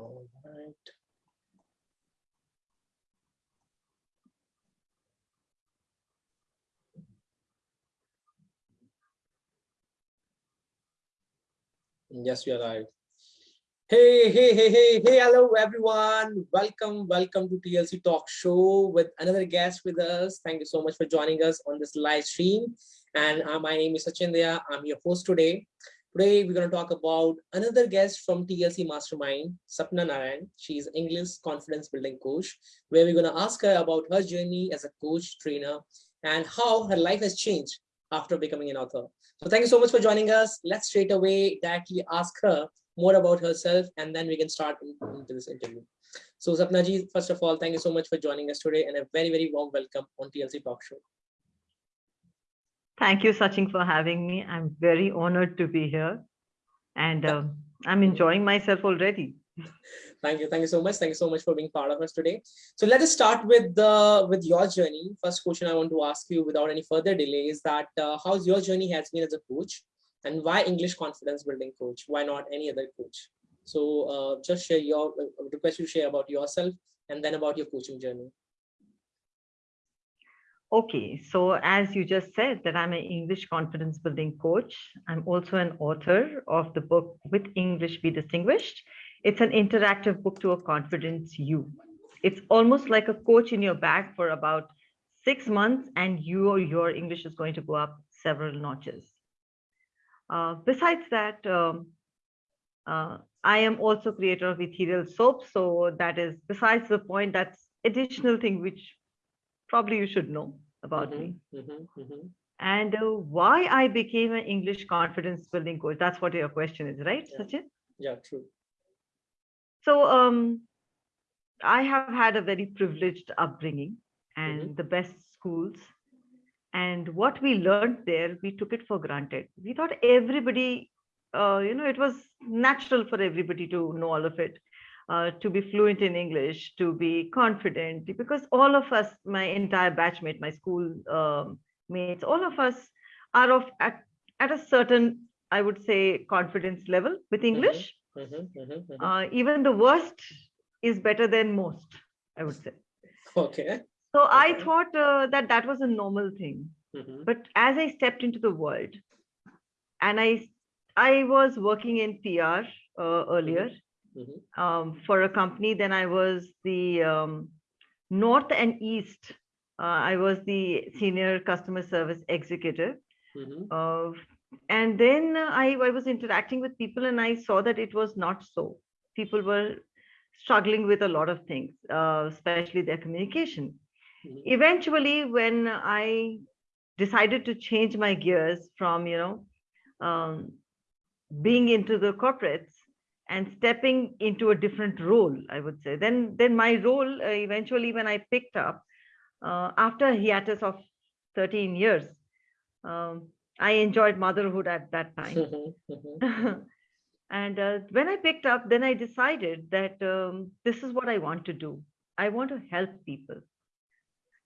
All right. Yes, you're right. Hey, hey, hey, hey, hey, hello everyone. Welcome, welcome to TLC Talk Show with another guest with us. Thank you so much for joining us on this live stream. And uh, my name is Sachin Dahiya. I'm your host today. Today, we're going to talk about another guest from TLC Mastermind, Sapna Narayan. She's English confidence building coach, where we're going to ask her about her journey as a coach, trainer, and how her life has changed after becoming an author. So thank you so much for joining us. Let's straight away directly ask her more about herself, and then we can start into this interview. So Sapna ji, first of all, thank you so much for joining us today and a very, very warm welcome on TLC Talk Show. Thank you, Sachin, for having me. I'm very honored to be here. And uh, I'm enjoying myself already. Thank you. Thank you so much. Thank you so much for being part of us today. So let us start with the with your journey. First question I want to ask you without any further delay is that uh, how's your journey has been as a coach and why English confidence building coach? Why not any other coach? So uh, just share your uh, request you share about yourself and then about your coaching journey. Okay, so as you just said that I'm an English confidence building coach. I'm also an author of the book With English Be Distinguished. It's an interactive book to a confidence you. It's almost like a coach in your bag for about six months and you, your English is going to go up several notches. Uh, besides that, um, uh, I am also creator of ethereal soap. So that is besides the point, that's additional thing which probably you should know about mm -hmm, me. Mm -hmm, mm -hmm. And uh, why I became an English confidence building coach. That's what your question is, right, yeah. Sachin? Yeah, true. So um, I have had a very privileged upbringing and mm-hmm. the best schools. And what we learned there, we took it for granted. We thought everybody, uh, you know, it was natural for everybody to know all of it uh, to be fluent in English, to be confident, because all of us, my entire batchmate, my school um, mates, all of us are of at, at a certain, I would say, confidence level with mm-hmm. English. Mm -hmm, mm -hmm, mm -hmm. Uh, even the worst is better than most, I would say. Okay. So okay. I thought uh, that that was a normal thing. Mm-hmm. But as I stepped into the world, and I I was working in PR uh, earlier, mm-hmm mm -hmm. um, for a company. Then I was the um, North and East. Uh, I was the senior customer service executive. Mm -hmm. uh, and then I, I was interacting with people and I saw that it was not so. People were struggling with a lot of things, uh, especially their communication. Mm -hmm. Eventually, when I decided to change my gears from, you know, um, being into the corporates and stepping into a different role, I would say. Then, then my role uh, eventually, when I picked up uh, after a hiatus of 13 years, um, I enjoyed motherhood at that time. Mm-hmm, and uh, when I picked up, then I decided that um, this is what I want to do. I want to help people.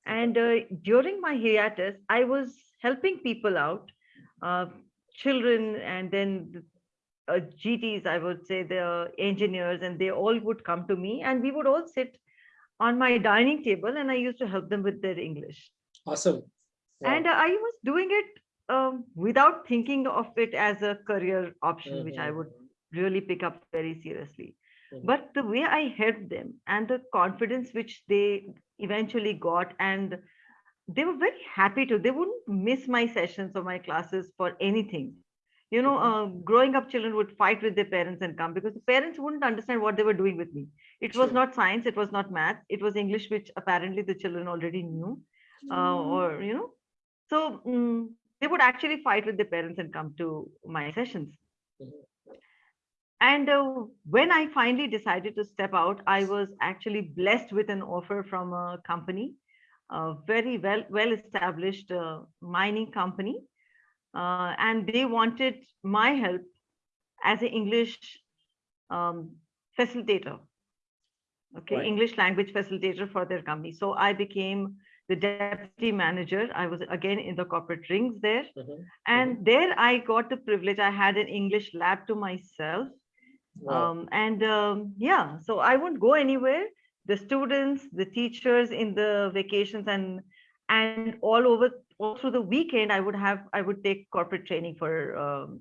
And uh, during my hiatus, I was helping people out, uh, children, and then uh, GTs, I would say, the engineers, and they all would come to me, and we would all sit on my dining table, and I used to help them with their English. Awesome. Wow. And I was doing it um, without thinking of it as a career option, mm -hmm. which I would mm-hmm. really pick up very seriously. Mm -hmm. But the way I helped them and the confidence which they eventually got, and they were very happy to, they wouldn't miss my sessions or my classes for anything you know uh, growing up children would fight with their parents and come because the parents wouldn't understand what they were doing with me. It was not science it was not math it was english which apparently the children already knew uh, mm. or you know. So um, they would actually fight with their parents and come to my sessions. And uh, when i finally decided to step out i was actually blessed with an offer from a company a very well well established uh, mining company uh, and they wanted my help as an English um, facilitator, okay, right. English language facilitator for their company. So I became the deputy manager. I was again in the corporate rings there. Mm -hmm. And mm -hmm. there I got the privilege. I had an English lab to myself. Wow. Um, and um, yeah, so I won't go anywhere. The students, the teachers in the vacations and and all over all through the weekend, I would have I would take corporate training for um,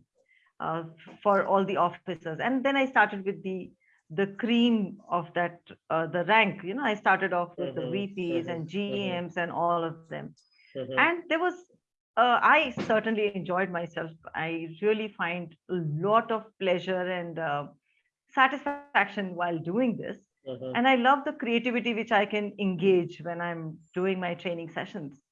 uh, for all the officers. And then I started with the the cream of that uh, the rank. You know, I started off with mm-hmm. the VPs mm-hmm. and GMs mm-hmm. and all of them. Mm-hmm. And there was uh, I certainly enjoyed myself. I really find a lot of pleasure and uh, satisfaction while doing this. Mm-hmm. And I love the creativity which I can engage when I'm doing my training sessions.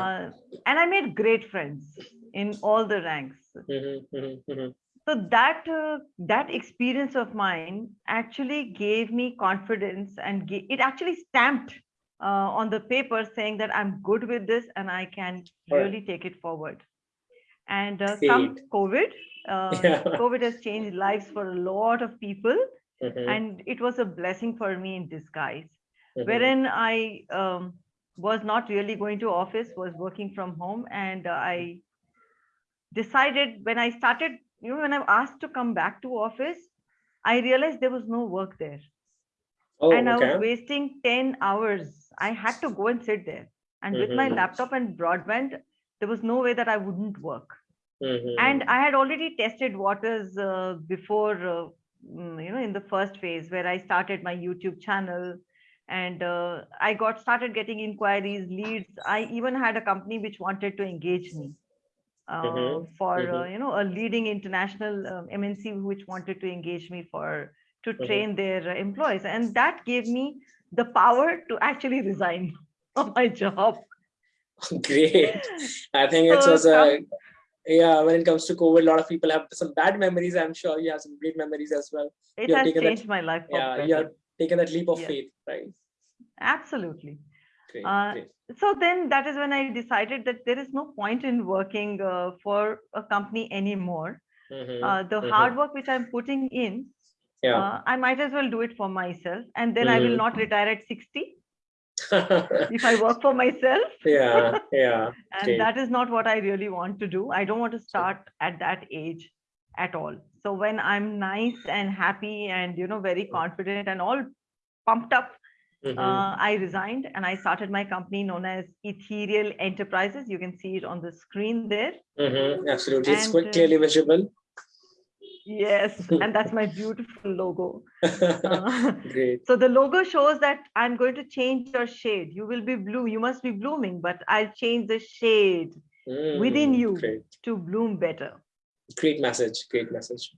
Uh, and I made great friends in all the ranks. Mm-hmm, mm-hmm, mm-hmm. so that uh, that experience of mine actually gave me confidence and it actually stamped uh, on the paper saying that I'm good with this and I can really take it forward. And uh, come COVID, uh, yeah. COVID has changed lives for a lot of people, mm-hmm. and it was a blessing for me in disguise. Mm-hmm. Wherein I um, was not really going to office, was working from home, and uh, I decided when I started, you know, when I asked to come back to office, I realized there was no work there. Oh, and I was wasting 10 hours. I had to go and sit there. And mm-hmm. with my mm-hmm. laptop and broadband, there was no way that I wouldn't work. Mm-hmm. And I had already tested waters uh, before, uh, mm, you know, in the first phase where I started my YouTube channel and uh, I got started getting inquiries, leads. I even had a company which wanted to engage me uh, mm-hmm. for, uh, mm-hmm. you know, a leading international um, MNC which wanted to engage me for to mm-hmm. train their employees. And that gave me the power to actually resign from my job. Great. I think so, it was a yeah when it comes to covid a lot of people have some bad memories i'm sure you have some great memories as well it you has changed that, my life yeah taken that leap of yes. faith right absolutely great, uh, great. so then that is when i decided that there is no point in working uh, for a company anymore mm-hmm, uh, the mm-hmm. hard work which i'm putting in yeah. Uh, i might as well do it for myself and then mm-hmm. i will mm-hmm. not retire at 60 if I work for myself. Yeah, yeah. and that is not what I really want to do. I don't want to start at that age at all. So when I'm nice and happy and you know very confident and all pumped up, mm-hmm. uh, I resigned and I started my company known as Ethereal Enterprises. You can see it on the screen there. Mm-hmm. Absolutely, and, it's quite clearly visible. Yes, and that's my beautiful logo. Uh, Great. So the logo shows that I'm going to change your shade. You will be blue. You must be blooming, but I'll change the shade mm, within you great. to bloom better. Great message. Great message.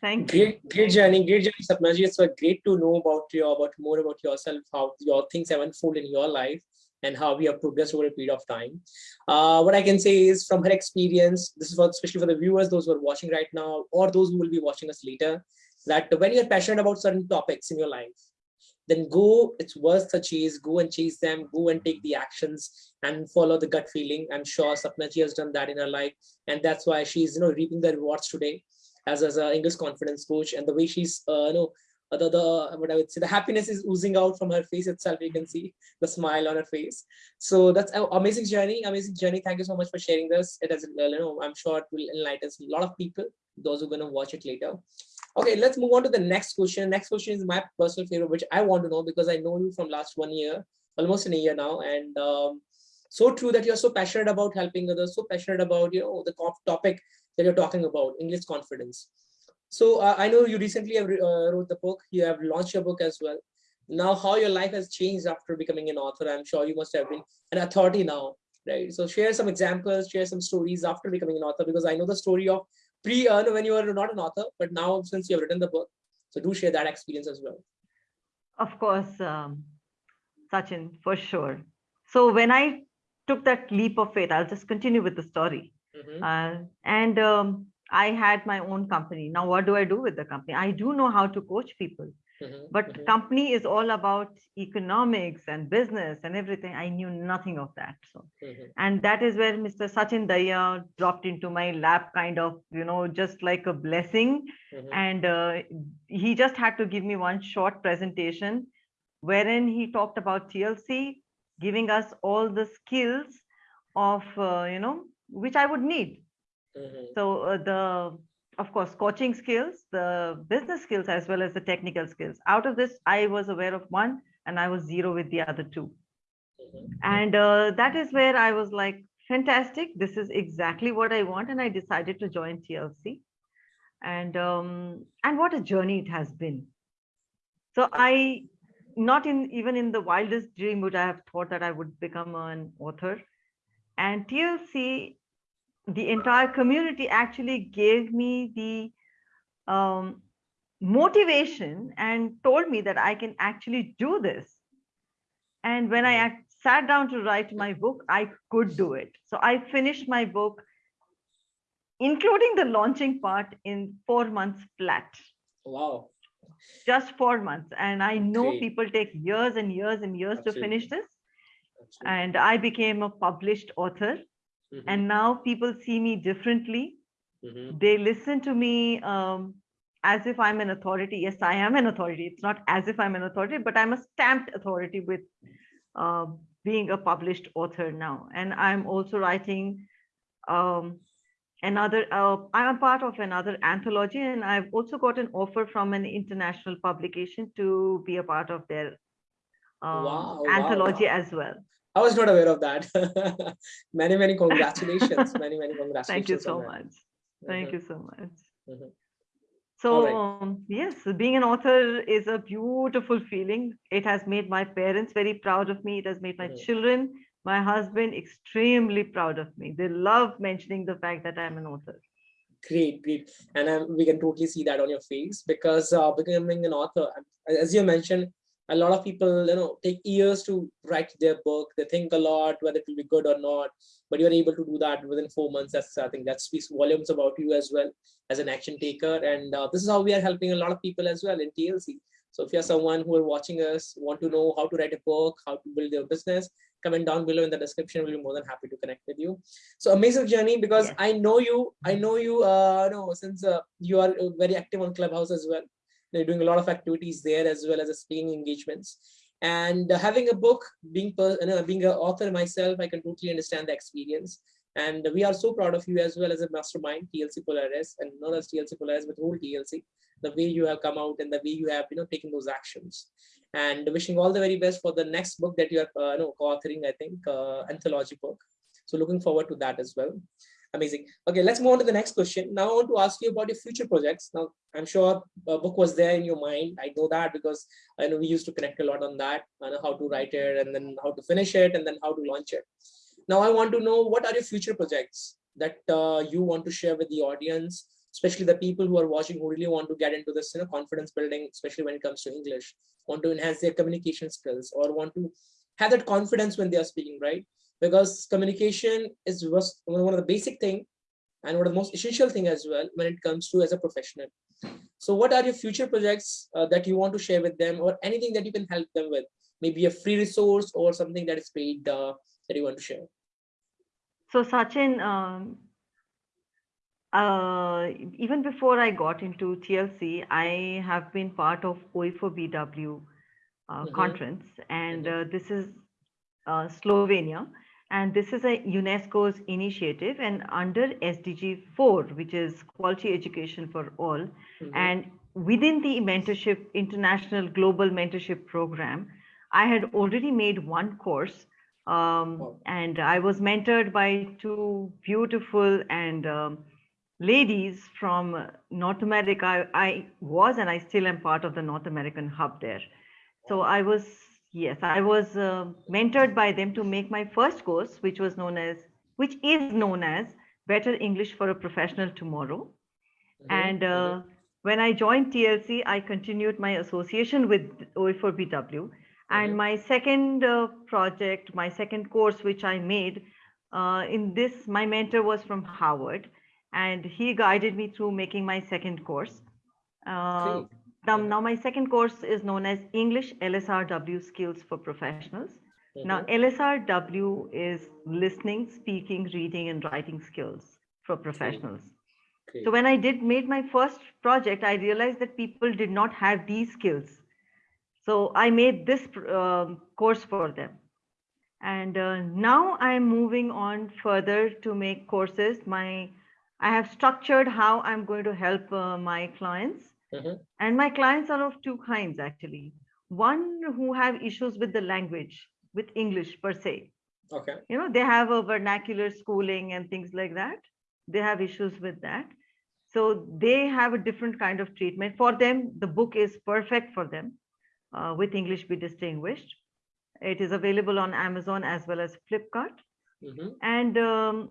Thank great, you. Great journey. Great journey, Sapnaji. It's so great to know about your about more about yourself, how your things have unfolded in your life and how we have progressed over a period of time. Uh, what I can say is from her experience, this is for, especially for the viewers, those who are watching right now, or those who will be watching us later, that when you're passionate about certain topics in your life, then go, it's worth the chase, go and chase them, go and take the actions and follow the gut feeling. I'm sure Sapnaji has done that in her life. And that's why she's, you know, reaping the rewards today as, as an English confidence coach and the way she's, uh, you know, the, the what I would say the happiness is oozing out from her face itself. You can see the smile on her face. So that's an amazing journey, amazing journey. Thank you so much for sharing this. It has, you know, I'm sure it will enlighten a lot of people, those who are going to watch it later. Okay, let's move on to the next question. Next question is my personal favorite, which I want to know because I know you from last one year, almost in a year now, and um, so true that you're so passionate about helping others, so passionate about you know the topic that you're talking about, English confidence. So uh, I know you recently have uh, wrote the book. You have launched your book as well. Now, how your life has changed after becoming an author? I'm sure you must have been an authority now, right? So share some examples, share some stories after becoming an author, because I know the story of pre uh, when you were not an author, but now since you have written the book, so do share that experience as well. Of course, um, Sachin, for sure. So when I took that leap of faith, I'll just continue with the story. Mm-hmm. Uh, and um, I had my own company. Now, what do I do with the company? I do know how to coach people, mm-hmm, but mm-hmm. company is all about economics and business and everything. I knew nothing of that. So, mm-hmm. and that is where Mr. Sachin Dahiya dropped into my lap, kind of, you know, just like a blessing. Mm-hmm. And uh, he just had to give me one short presentation wherein he talked about TLC, giving us all the skills of, uh, you know, which I would need Mm-hmm. So uh, the of course, coaching skills, the business skills, as well as the technical skills. Out of this, I was aware of one and I was zero with the other 2 mm-hmm. And uh, that is where I was like, fantastic. This is exactly what I want. And I decided to join TLC. And, um, and what a journey it has been. So I, not in even in the wildest dream would I have thought that I would become an author. And TLC the entire community actually gave me the um, motivation and told me that I can actually do this. And when I mm-hmm. sat down to write my book, I could do it. So I finished my book, including the launching part, in four months flat. Wow. Just four months. And I know Great. people take years and years and years Absolutely. to finish this. Absolutely. And I became a published author Mm-hmm. And now people see me differently. Mm-hmm. They listen to me um, as if I'm an authority. Yes, I am an authority. It's not as if I'm an authority, but I'm a stamped authority with uh, being a published author now. And I'm also writing um, another, uh, I'm a part of another anthology, and I've also got an offer from an international publication to be a part of their um, wow, anthology wow. as well. I was not aware of that. many, many congratulations. many, many congratulations. Thank you so much. Thank mm -hmm. you so much. Mm -hmm. So right. um, yes, being an author is a beautiful feeling. It has made my parents very proud of me. It has made my mm -hmm. children, my husband extremely proud of me. They love mentioning the fact that I'm an author. Great, great. And um, we can totally see that on your face because uh, becoming an author, as you mentioned, a lot of people you know take years to write their book. They think a lot whether it will be good or not but you're able to do that within four months. That's i think that speaks volumes about you as well as an action taker. And uh, this is how we are helping a lot of people as well in tlc so if you're someone who are watching us want to know how to write a book how to build your business comment down below in the description. We'll be more than happy to connect with you. So amazing journey because yeah. i know you i know you uh know since uh, you are very active on clubhouse as well they're doing a lot of activities there as well as a speaking engagements. And uh, having a book, being know, being an author myself, I can totally understand the experience. And we are so proud of you as well as a mastermind, TLC Polaris, and not as TLC Polaris, but whole TLC, the way you have come out and the way you have, you know, taken those actions. And wishing all the very best for the next book that you are, uh, you know, co-authoring, I think, uh, anthology book. So looking forward to that as well. Amazing. Okay, let's move on to the next question. Now I want to ask you about your future projects. Now, I'm sure a book was there in your mind. I know that because I know we used to connect a lot on that. I know how to write it and then how to finish it and then how to launch it. Now I want to know what are your future projects that uh, you want to share with the audience, especially the people who are watching who really want to get into this you know, confidence building, especially when it comes to English, want to enhance their communication skills or want to have that confidence when they are speaking, right? Because communication is one of the basic thing and one of the most essential thing as well when it comes to as a professional. So what are your future projects uh, that you want to share with them or anything that you can help them with? Maybe a free resource or something that is paid uh, that you want to share. So Sachin, um, uh, even before I got into TLC, I have been part of OE4BW uh, mm -hmm. conference and mm -hmm. this is uh, Slovenia and this is a UNESCO's initiative and under SDG 4, which is quality education for all. Mm -hmm. And within the mentorship, international global mentorship program, I had already made one course um, and I was mentored by two beautiful and um, ladies from North America. I, I was and I still am part of the North American hub there. So I was Yes, I was uh, mentored by them to make my first course, which was known as, which is known as Better English for a Professional Tomorrow. Mm -hmm. And uh, mm -hmm. when I joined TLC, I continued my association with OE4BW. And mm -hmm. my second uh, project, my second course, which I made uh, in this, my mentor was from Harvard, and he guided me through making my second course. Uh, now, my second course is known as English LSRW Skills for Professionals. Mm -hmm. Now, LSRW is listening, speaking, reading, and writing skills for professionals. Okay. So when I did made my first project, I realized that people did not have these skills. So I made this um, course for them. And uh, now I'm moving on further to make courses. My I have structured how I'm going to help uh, my clients. Mm-hmm. And my clients are of two kinds, actually. One who have issues with the language, with English per se. Okay. You know, they have a vernacular schooling and things like that. They have issues with that. So they have a different kind of treatment. For them, the book is perfect for them uh, with English be distinguished. It is available on Amazon as well as Flipkart. Mm-hmm. And um,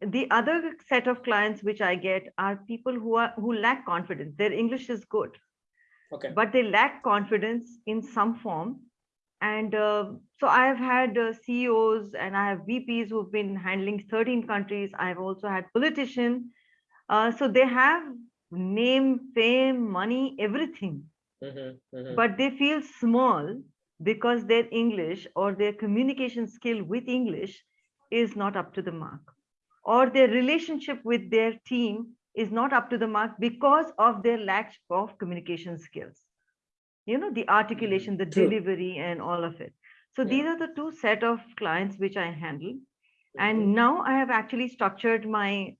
the other set of clients which I get are people who are who lack confidence. Their English is good, okay, but they lack confidence in some form. And uh, so I have had uh, CEOs and I have VPs who've been handling 13 countries. I've also had politicians. Uh, so they have name, fame, money, everything, mm-hmm, mm-hmm. but they feel small because their English or their communication skill with English is not up to the mark or their relationship with their team is not up to the mark because of their lack of communication skills you know the articulation the True. delivery and all of it so yeah. these are the two set of clients which i handle and mm-hmm. now i have actually structured my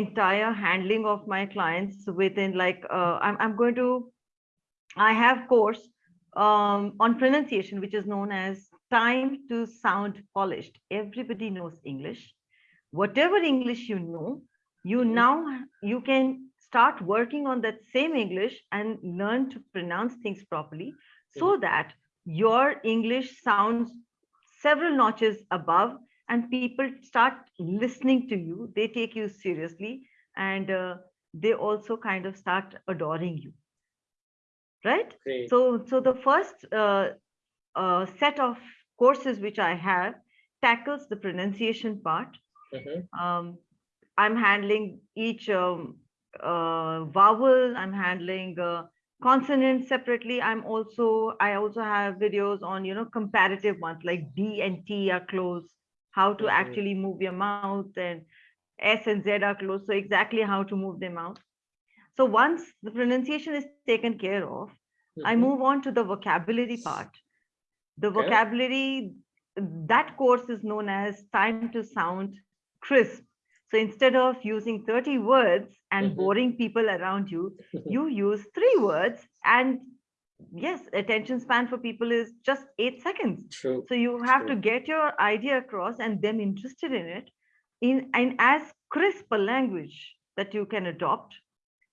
entire handling of my clients within like uh, I'm, I'm going to i have course um, on pronunciation which is known as time to sound polished everybody knows english whatever English you know, you mm-hmm. now you can start working on that same English and learn to pronounce things properly so mm-hmm. that your English sounds several notches above and people start listening to you. They take you seriously and uh, they also kind of start adoring you. Right? Great. So, so the first uh, uh, set of courses which I have tackles the pronunciation part Mm-hmm. Um, I'm handling each um, uh, vowel. I'm handling uh, consonants separately. I'm also I also have videos on you know comparative ones like D and T are close. How to mm-hmm. actually move your mouth and S and Z are close. So exactly how to move them out. So once the pronunciation is taken care of, mm-hmm. I move on to the vocabulary part. The okay. vocabulary that course is known as time to sound crisp. So instead of using 30 words and mm-hmm. boring people around you, you use three words and yes, attention span for people is just eight seconds. True. So you have True. to get your idea across and them interested in it in, in as crisp a language that you can adopt.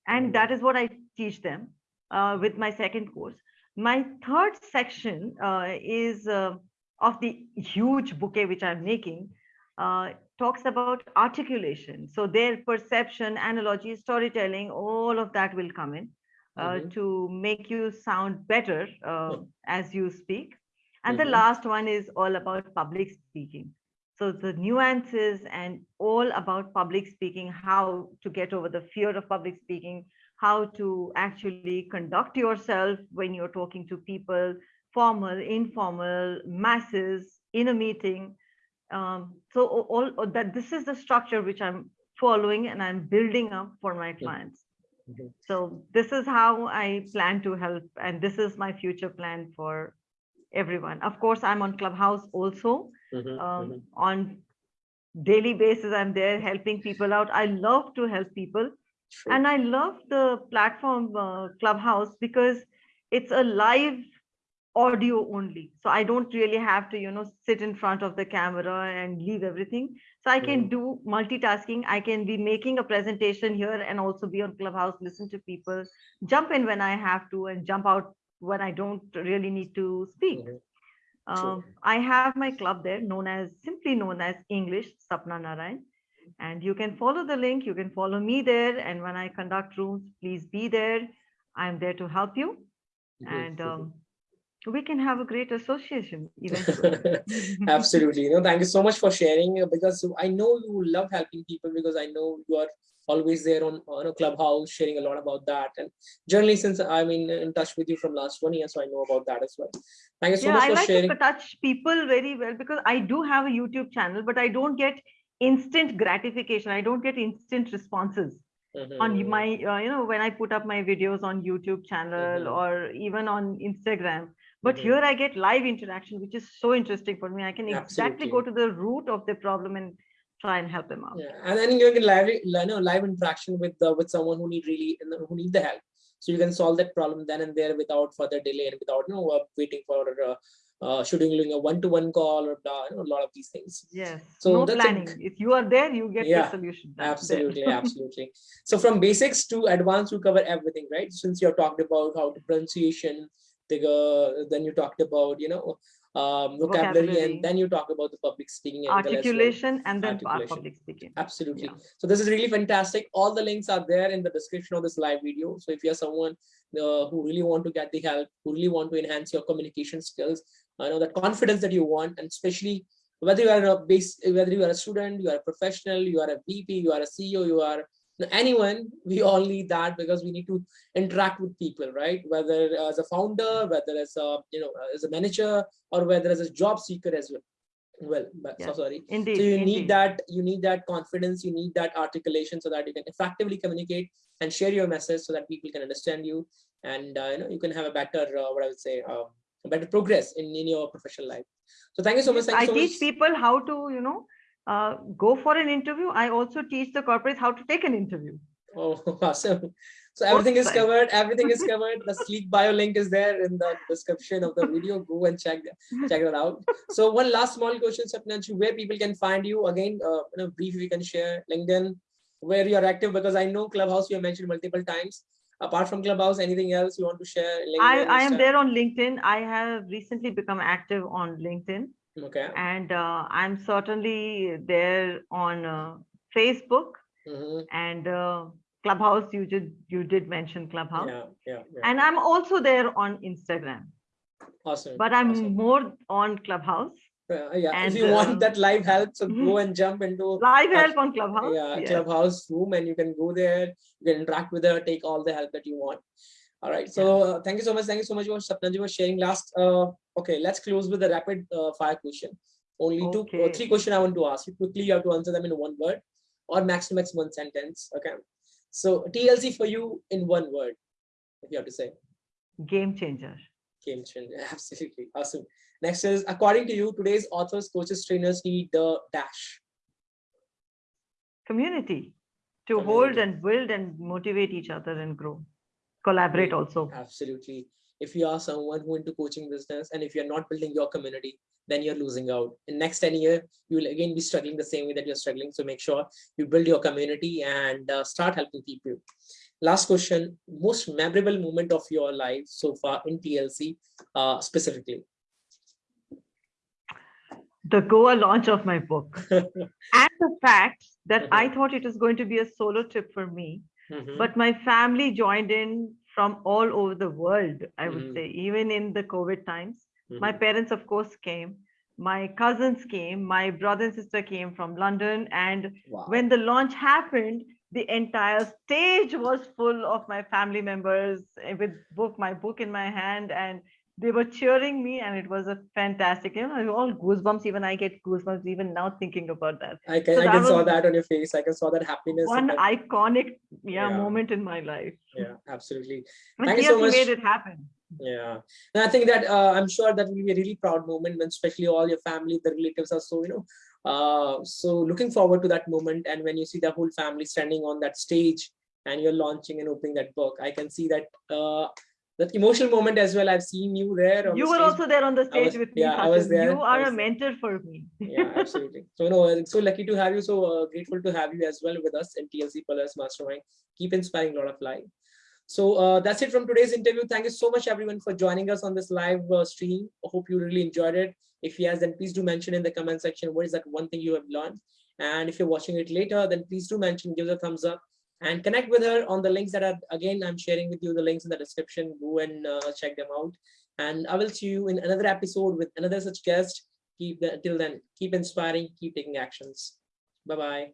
And mm-hmm. that is what I teach them uh, with my second course. My third section uh, is uh, of the huge bouquet which I'm making uh, talks about articulation. So their perception, analogy, storytelling, all of that will come in uh, mm-hmm. to make you sound better uh, as you speak. And mm-hmm. the last one is all about public speaking. So the nuances and all about public speaking, how to get over the fear of public speaking, how to actually conduct yourself when you're talking to people, formal, informal, masses, in a meeting, um, so all, all, that this is the structure which i'm following and i'm building up for my clients mm-hmm. so this is how i plan to help and this is my future plan for everyone of course i'm on clubhouse also mm-hmm. Um, mm-hmm. on daily basis i'm there helping people out i love to help people True. and i love the platform uh, clubhouse because it's a live audio only. So i don't really have to you know sit in front of the camera and leave everything. So i can mm. do multitasking. I can be making a presentation here and also be on clubhouse listen to people jump in when i have to and jump out when i don't really need to speak. Um, i have my club there known as simply known as english sapna narayan. And you can follow the link. You can follow me there. And when i conduct rooms please be there. I'm there to help you. And um, we can have a great association eventually. Absolutely. You know, thank you so much for sharing uh, because I know you love helping people because I know you are always there on, on a clubhouse sharing a lot about that and generally since i'm in, in touch with you from last one year so i know about that as well thank you so yeah, much I for like sharing I like to touch people very well because i do have a youtube channel but i don't get instant gratification i don't get instant responses mm-hmm. on my uh, you know when i put up my videos on youtube channel mm-hmm. or even on instagram but mm-hmm. here i get live interaction which is so interesting for me i can exactly go to the root of the problem and try and help them out. Yeah. And then you can live, you know, live interaction with the, with someone who need really who need the help. So you can solve that problem then and there without further delay and without you know uh, waiting for uh, uh, scheduling a one-to-one call or you know, a lot of these things. Yes. So no planning. A, if you are there, you get yeah, the solution. Absolutely, absolutely. So from basics to advanced, you cover everything, right? Since you have talked about how to pronunciation, the, then you talked about you know um, vocabulary, vocabulary, and then you talk about the public speaking articulation well. and then articulation. public speaking absolutely yeah. so this is really fantastic all the links are there in the description of this live video so if you're someone uh, who really want to get the help who really want to enhance your communication skills I know the confidence that you want and especially whether you are a base whether you are a student you are a professional you are a vp you are a ceo you are anyone we all need that because we need to interact with people right whether as a founder whether as a you know as a manager or whether as a job seeker as well well yeah. so sorry indeed so you indeed. need that you need that confidence you need that articulation so that you can effectively communicate and share your message so that people can understand you and uh, you know you can have a better uh, what i would say uh, better progress in, in your professional life so thank you so much thank i so teach much. people how to you know uh, go for an interview. I also teach the corporates how to take an interview. Oh, awesome. So everything is covered. Everything is covered. The sleek bio link is there in the description of the video. Go and check check that out. So one last small question, Sapnaji, where people can find you again, uh, you know, brief you can share LinkedIn, where you are active because I know Clubhouse you have mentioned multiple times. Apart from Clubhouse, anything else you want to share? LinkedIn, I, I am there on LinkedIn. I have recently become active on LinkedIn. Okay. And uh, I'm certainly there on uh, Facebook mm -hmm. and uh, Clubhouse. You did you did mention Clubhouse. Yeah, yeah, yeah. And I'm also there on Instagram. Awesome. But I'm awesome. more on Clubhouse. Uh, yeah, and, if you want uh, that live help, so mm -hmm. go and jump into live help on Clubhouse. Yeah, yes. Clubhouse room, and you can go there. You can interact with her, take all the help that you want. All right. So yeah. uh, thank you so much. Thank you so much for Sapnaji for sharing. Last uh, okay, let's close with a rapid uh, fire question. Only uh, okay. two, three questions I want to ask you. Quickly, you have to answer them in one word or maximum one sentence. Okay. So TLC for you in one word, if you have to say. Game changer. Game changer. Absolutely. Awesome. Next is, according to you, today's authors, coaches, trainers need the dash. Community to Community. hold and build and motivate each other and grow. Collaborate also. Absolutely if you are someone who into coaching business and if you're not building your community then you're losing out in next 10 year you will again be struggling the same way that you're struggling so make sure you build your community and uh, start helping people last question most memorable moment of your life so far in tlc uh, specifically the goa launch of my book and the fact that i mm-hmm. thought it was going to be a solo trip for me mm -hmm. but my family joined in from all over the world, I would mm -hmm. say, even in the COVID times. Mm -hmm. My parents, of course, came. My cousins came. My brother and sister came from London. And wow. when the launch happened, the entire stage was full of my family members with book my book in my hand and they were cheering me and it was a fantastic you know all goosebumps even i get goosebumps even now thinking about that. I can so i can saw that on your face. I can saw that happiness one that... iconic yeah, yeah, moment in my life. Yeah absolutely. And thank you so much. made it happen. Yeah. And i think that uh, i'm sure that will be a really proud moment when especially all your family the relatives are so you know uh so looking forward to that moment. And when you see the whole family standing on that stage and you're launching and opening that book i can see that uh that emotional moment as well. I've seen you there. you the were also there on the stage was, with me. Yeah, I was there. You are a mentor for me. yeah, absolutely. So, know, so lucky to have you. So uh, grateful to have you as well with us in TLC Pillars Mastermind. Keep inspiring a lot of life. So uh, that's it from today's interview. Thank you so much, everyone, for joining us on this live uh, stream. I hope you really enjoyed it. If yes, then please do mention in the comment section what is that one thing you have learned. And if you're watching it later, then please do mention, give us a thumbs up and connect with her on the links that are again i'm sharing with you the links in the description. Go and uh, check them out. And i will see you in another episode with another such guest. Keep the, till then keep inspiring keep taking actions. Bye bye